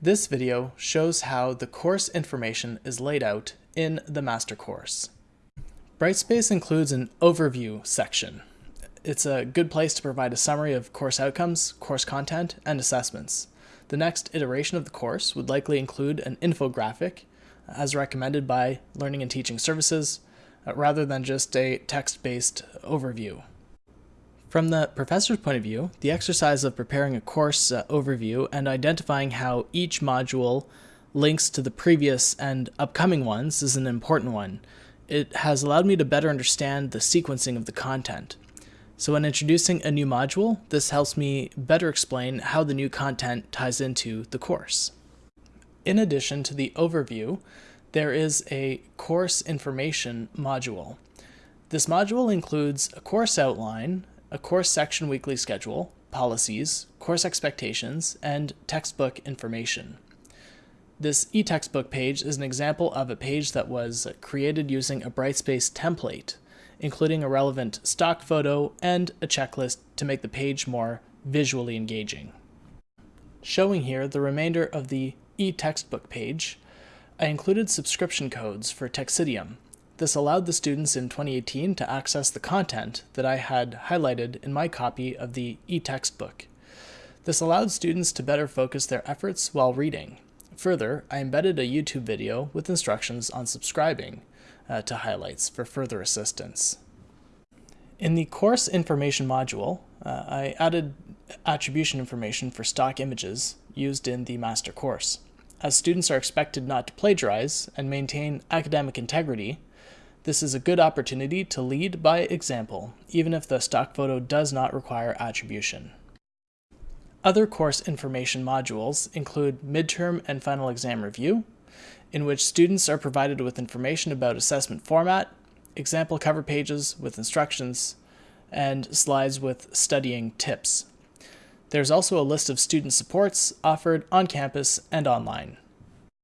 This video shows how the course information is laid out in the master course. Brightspace includes an overview section. It's a good place to provide a summary of course outcomes, course content, and assessments. The next iteration of the course would likely include an infographic, as recommended by Learning and Teaching Services, uh, rather than just a text-based overview. From the professor's point of view, the exercise of preparing a course uh, overview and identifying how each module links to the previous and upcoming ones is an important one. It has allowed me to better understand the sequencing of the content. So when introducing a new module, this helps me better explain how the new content ties into the course. In addition to the overview, there is a course information module. This module includes a course outline, a course section weekly schedule, policies, course expectations, and textbook information. This e-textbook page is an example of a page that was created using a Brightspace template, including a relevant stock photo and a checklist to make the page more visually engaging. Showing here the remainder of the e-textbook page, I included subscription codes for Texidium, this allowed the students in 2018 to access the content that I had highlighted in my copy of the e-textbook. This allowed students to better focus their efforts while reading. Further, I embedded a YouTube video with instructions on subscribing uh, to highlights for further assistance. In the course information module, uh, I added attribution information for stock images used in the master course. As students are expected not to plagiarize and maintain academic integrity, this is a good opportunity to lead by example, even if the stock photo does not require attribution. Other course information modules include midterm and final exam review, in which students are provided with information about assessment format, example cover pages with instructions, and slides with studying tips. There's also a list of student supports offered on campus and online.